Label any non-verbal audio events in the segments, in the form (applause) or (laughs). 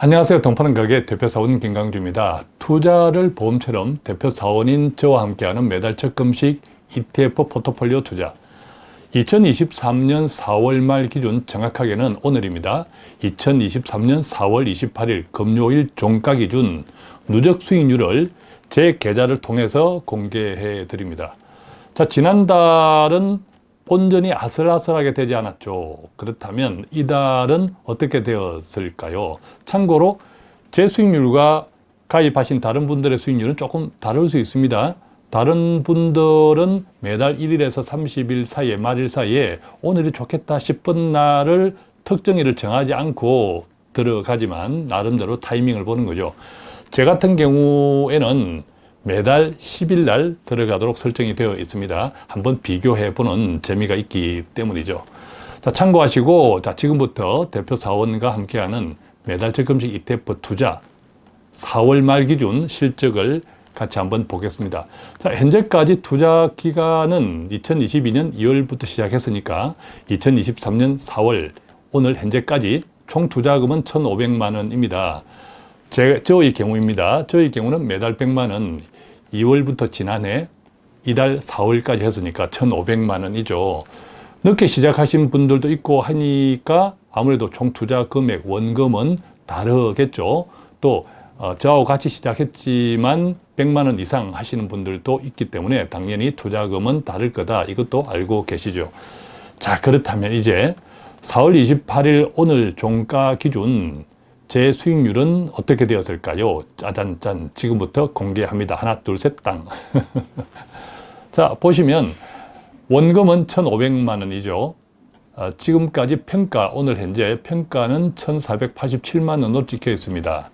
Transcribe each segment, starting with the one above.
안녕하세요. 동파는 가게 대표사원 김강주입니다. 투자를 보험처럼 대표사원인 저와 함께하는 매달 적 금식 ETF 포트폴리오 투자 2023년 4월 말 기준 정확하게는 오늘입니다. 2023년 4월 28일 금요일 종가 기준 누적 수익률을 제 계좌를 통해서 공개해 드립니다. 자, 지난달은 본전이 아슬아슬하게 되지 않았죠. 그렇다면 이달은 어떻게 되었을까요? 참고로 제 수익률과 가입하신 다른 분들의 수익률은 조금 다를 수 있습니다. 다른 분들은 매달 1일에서 30일 사이에 말일 사이에 오늘이 좋겠다 싶은 날을 특정일을 정하지 않고 들어가지만 나름대로 타이밍을 보는 거죠. 제 같은 경우에는 매달 10일 날 들어가도록 설정이 되어 있습니다. 한번 비교해 보는 재미가 있기 때문이죠. 자, 참고하시고 자, 지금부터 대표 사원과 함께하는 매달 적금식 ETF 투자 4월 말 기준 실적을 같이 한번 보겠습니다. 자, 현재까지 투자 기간은 2022년 2월부터 시작했으니까 2023년 4월 오늘 현재까지 총 투자금은 1,500만 원입니다. 제, 저의 경우입니다. 저의 경우는 매달 100만 원, 2월부터 지난해 이달 4월까지 했으니까 1,500만 원이죠. 늦게 시작하신 분들도 있고 하니까 아무래도 총 투자 금액, 원금은 다르겠죠. 또 어, 저하고 같이 시작했지만 100만 원 이상 하시는 분들도 있기 때문에 당연히 투자금은 다를 거다. 이것도 알고 계시죠. 자 그렇다면 이제 4월 28일 오늘 종가 기준 제 수익률은 어떻게 되었을까요? 짜잔짠 지금부터 공개합니다. 하나 둘 셋 땅. (laughs) 자 보시면 원금은 1,500만 원이죠. 어, 지금까지 평가 오늘 현재 평가는 1,487만 원으로 찍혀 있습니다.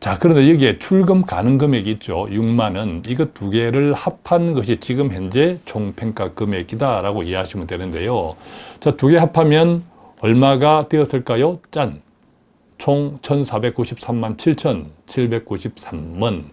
자 그런데 여기에 출금 가능 금액이 있죠. 6만 원. 이거 두 개를 합한 것이 지금 현재 총평가 금액이다 라고 이해하시면 되는데요. 자 두 개 합하면 얼마가 되었을까요? 짠! 총 1493만 7793원.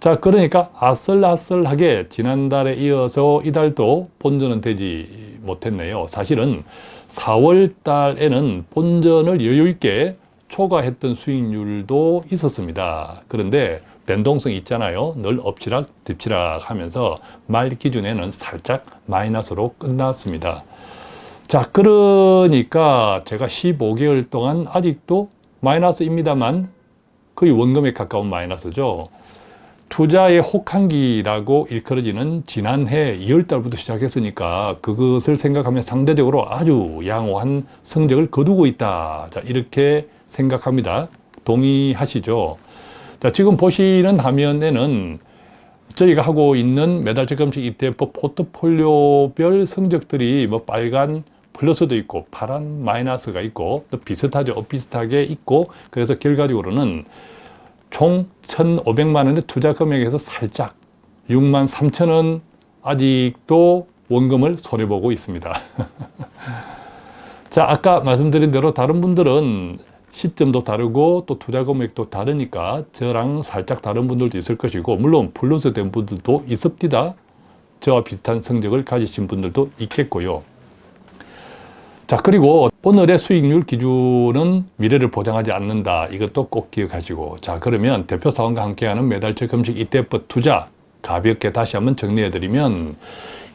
자 그러니까 아슬아슬하게 지난달에 이어서 이달도 본전은 되지 못했네요. 사실은 4월 달에는 본전을 여유있게 초과했던 수익률도 있었습니다. 그런데 변동성이 있잖아요. 늘 엎치락 뒤치락 하면서 말 기준에는 살짝 마이너스로 끝났습니다. 자 그러니까 제가 15개월 동안 아직도 마이너스입니다만 거의 원금에 가까운 마이너스죠. 투자의 혹한기라고 일컬어지는 지난해 2월달부터 시작했으니까 그것을 생각하면 상대적으로 아주 양호한 성적을 거두고 있다. 자, 이렇게 생각합니다. 동의하시죠? 자, 지금 보시는 화면에는 저희가 하고 있는 매달 적금식 ETF 포트폴리오별 성적들이 뭐 빨간 플러스도 있고 파란 마이너스가 있고 또 비슷하죠. 비슷하게 있고 그래서 결과적으로는 총 1,500만 원의 투자 금액에서 살짝 6만 3천 원 아직도 원금을 손해보고 있습니다. (laughs) 자 아까 말씀드린 대로 다른 분들은 시점도 다르고 또 투자 금액도 다르니까 저랑 살짝 다른 분들도 있을 것이고 물론 플러스 된 분들도 있습니다. 저와 비슷한 성적을 가지신 분들도 있겠고요. 자 그리고 오늘의 수익률 기준은 미래를 보장하지 않는다. 이것도 꼭 기억하시고. 자 그러면 대표 사원과 함께하는 매달적 금식 ETF 투자 가볍게 다시 한번 정리해 드리면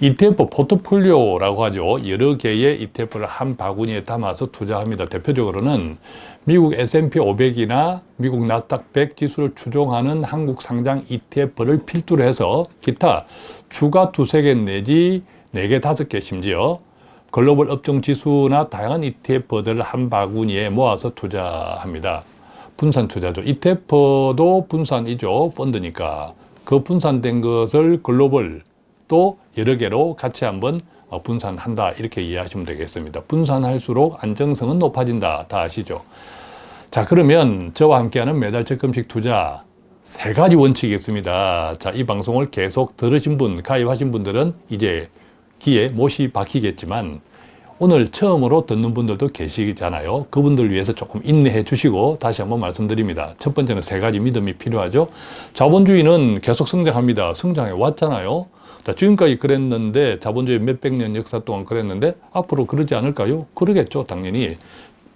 ETF 포트폴리오라고 하죠. 여러 개의 ETF를 한 바구니에 담아서 투자합니다. 대표적으로는 미국 S&P 500이나 미국 나스닥 100 지수를 추종하는 한국 상장 ETF를 필두로 해서 기타 주가 두세 개 내지 네 개 다섯 개 심지어 글로벌 업종 지수나 다양한 ETF들을 한 바구니에 모아서 투자합니다. 분산 투자죠. ETF도 분산이죠. 펀드니까. 그 분산된 것을 글로벌 또 여러 개로 같이 한번 어, 분산한다 이렇게 이해하시면 되겠습니다. 분산할수록 안정성은 높아진다. 다 아시죠? 자 그러면 저와 함께하는 매달 적금식 투자 세 가지 원칙이 있습니다. 자, 이 방송을 계속 들으신 분, 가입하신 분들은 이제 귀에 못이 박히겠지만 오늘 처음으로 듣는 분들도 계시잖아요. 그분들 위해서 조금 인내해 주시고 다시 한번 말씀드립니다. 첫 번째는 세 가지 믿음이 필요하죠. 자본주의는 계속 성장합니다. 성장해 왔잖아요. 자, 지금까지 그랬는데 자본주의 몇백 년 역사 동안 그랬는데 앞으로 그러지 않을까요? 그러겠죠. 당연히.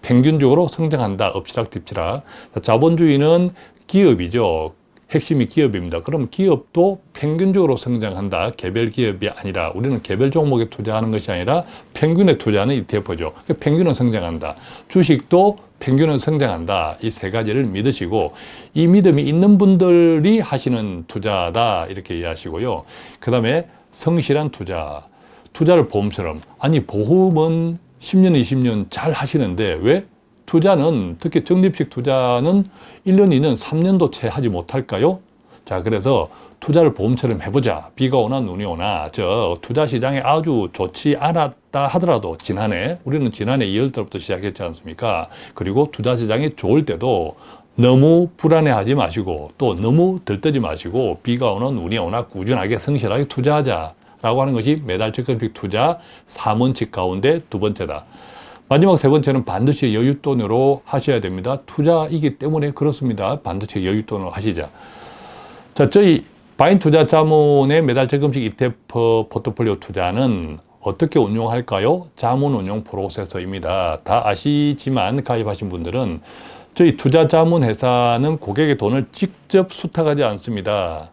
평균적으로 성장한다. 엎치락뒤치락. 자, 자본주의는 기업이죠. 핵심이 기업입니다. 그럼 기업도 평균적으로 성장한다. 개별 기업이 아니라 우리는 개별 종목에 투자하는 것이 아니라 평균에 투자하는 ETF죠. 평균은 성장한다. 주식도 평균은 성장한다. 이 세 가지를 믿으시고 이 믿음이 있는 분들이 하시는 투자다. 이렇게 이해하시고요. 그 다음에 성실한 투자. 투자를 보험처럼 아니 보험은 10년, 20년 잘 하시는데 왜 투자는 특히 적립식 투자는 1년, 2년, 3년도 채 하지 못할까요? 자, 그래서 투자를 보험처럼 해보자. 비가 오나 눈이 오나 저 투자 시장이 아주 좋지 않았다 하더라도 지난해 우리는 지난해 2월 달부터 시작했지 않습니까? 그리고 투자 시장이 좋을 때도 너무 불안해하지 마시고 또 너무 들뜨지 마시고 비가 오나 눈이 오나 꾸준하게 성실하게 투자하자 라고 하는 것이 매달 적금식 투자 3원칙 가운데 두 번째다. 마지막 세 번째는 반드시 여윳돈으로 하셔야 됩니다. 투자이기 때문에 그렇습니다. 반드시 여윳돈으로 하시자. 자, 저희 바인 투자 자문의 매달 적금식 ETF 포트폴리오 투자는 어떻게 운용할까요? 자문 운용 프로세서입니다. 다 아시지만 가입하신 분들은 저희 투자 자문 회사는 고객의 돈을 직접 수탁하지 않습니다.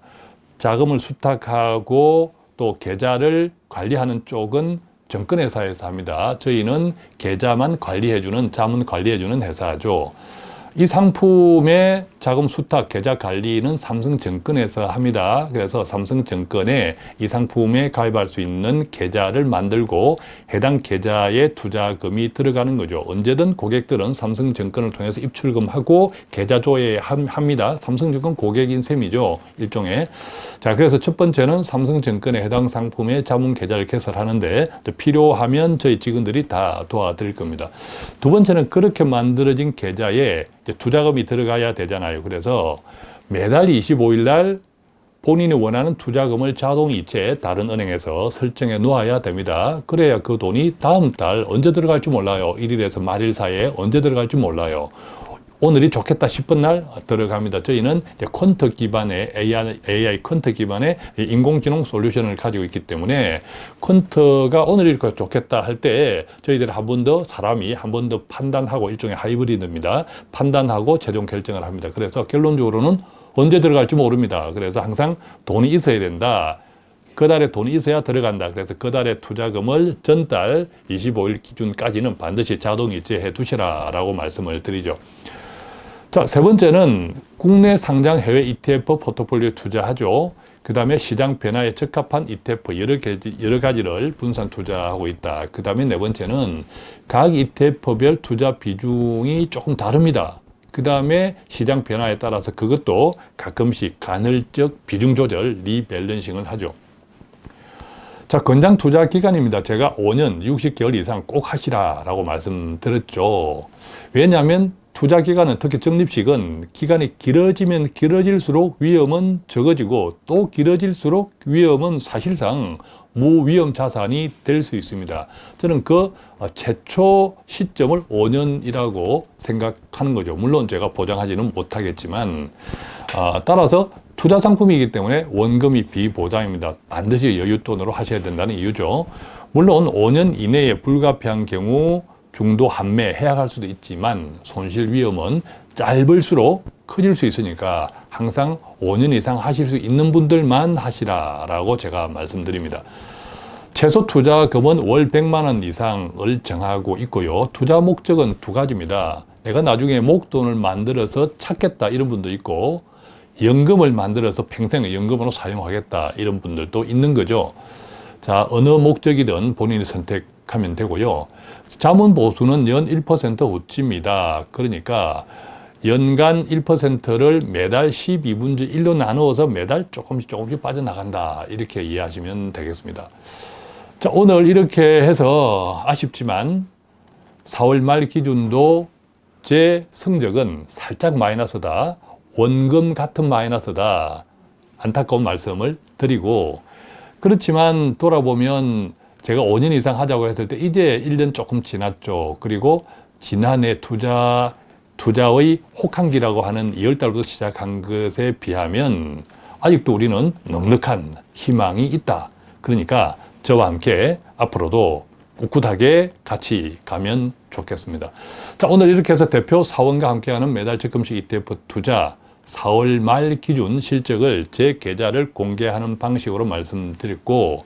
자금을 수탁하고 또 계좌를 관리하는 쪽은 정권회사에서 합니다. 저희는 계좌만 관리해주는 자문 관리해주는 회사죠. 이 상품의 자금 수탁, 계좌 관리는 삼성증권에서 합니다. 그래서 삼성증권에 이 상품에 가입할 수 있는 계좌를 만들고 해당 계좌에 투자금이 들어가는 거죠. 언제든 고객들은 삼성증권을 통해서 입출금하고 계좌 조회합니다. 삼성증권 고객인 셈이죠. 일종의. 자, 그래서 첫 번째는 삼성증권에 해당 상품의 자문 계좌를 개설하는데 필요하면 저희 직원들이 다 도와드릴 겁니다. 두 번째는 그렇게 만들어진 계좌에 투자금이 들어가야 되잖아요. 그래서 매달 25일 날 본인이 원하는 투자금을 자동이체 다른 은행에서 설정해 놓아야 됩니다. 그래야 그 돈이 다음 달 언제 들어갈지 몰라요. 1일에서 말일 사이에 언제 들어갈지 몰라요. 오늘이 좋겠다 싶은 날 들어갑니다. 저희는 퀀터 기반의 AI, AI 퀀터 기반의 인공지능 솔루션을 가지고 있기 때문에 퀀터가 오늘이 좋겠다 할 때 저희들이 한 번 더 사람이 한 번 더 판단하고 일종의 하이브리드입니다. 판단하고 최종 결정을 합니다. 그래서 결론적으로는 언제 들어갈지 모릅니다. 그래서 항상 돈이 있어야 된다. 그 달에 돈이 있어야 들어간다. 그래서 그 달에 투자금을 전달 25일 기준까지는 반드시 자동 이체해 두시라라고 말씀을 드리죠. 자, 세 번째는 국내 상장 해외 ETF 포트폴리오 투자하죠. 그 다음에 시장 변화에 적합한 ETF 여러, 가지, 여러 가지를 분산 투자하고 있다. 그 다음에 네 번째는 각 ETF별 투자 비중이 조금 다릅니다. 그 다음에 시장 변화에 따라서 그것도 가끔씩 간헐적 비중 조절, 리밸런싱을 하죠. 자, 권장 투자 기간입니다. 제가 5년, 60개월 이상 꼭 하시라라고 말씀드렸죠. 왜냐하면 투자 기간은 특히 적립식은 기간이 길어지면 길어질수록 위험은 적어지고 또 길어질수록 위험은 사실상 무위험 자산이 될 수 있습니다. 저는 그 어, 최초 시점을 5년이라고 생각하는 거죠. 물론 제가 보장하지는 못하겠지만 어, 따라서 투자 상품이기 때문에 원금이 비보장입니다. 반드시 여윳돈으로 하셔야 된다는 이유죠. 물론 5년 이내에 불가피한 경우 중도 한매 해약할 수도 있지만 손실 위험은 짧을수록 커질 수 있으니까 항상 5년 이상 하실 수 있는 분들만 하시라라고 제가 말씀드립니다. 최소 투자금은 월 100만 원 이상을 정하고 있고요. 투자 목적은 두 가지입니다. 내가 나중에 목돈을 만들어서 찾겠다 이런 분도 있고 연금을 만들어서 평생 연금으로 사용하겠다 이런 분들도 있는 거죠. 자 어느 목적이든 본인이 선택하면 되고요. 자문 보수는 연 1% 우치입니다. 그러니까 연간 1%를 매달 12분의 1로 나누어서 매달 조금씩 조금씩 빠져나간다. 이렇게 이해하시면 되겠습니다. 자, 오늘 이렇게 해서 아쉽지만 4월 말 기준도 제 성적은 살짝 마이너스다. 원금 같은 마이너스다. 안타까운 말씀을 드리고 그렇지만 돌아보면 제가 5년 이상 하자고 했을 때 이제 1년 조금 지났죠. 그리고 지난해 투자, 투자의 혹한기라고 하는 2월달부터 시작한 것에 비하면 아직도 우리는 넉넉한 희망이 있다. 그러니까 저와 함께 앞으로도 꿋꿋하게 같이 가면 좋겠습니다. 자, 오늘 이렇게 해서 대표 사원과 함께하는 매달 적금식 ETF 투자 4월 말 기준 실적을 제 계좌를 공개하는 방식으로 말씀드렸고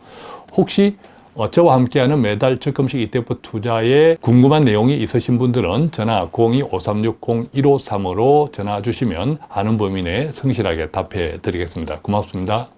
혹시 어, 저와 함께하는 매달 적금식 ETF 투자에 궁금한 내용이 있으신 분들은 전화 02-5360-1535로 전화 주시면 아는 범위 내에 성실하게 답해 드리겠습니다. 고맙습니다.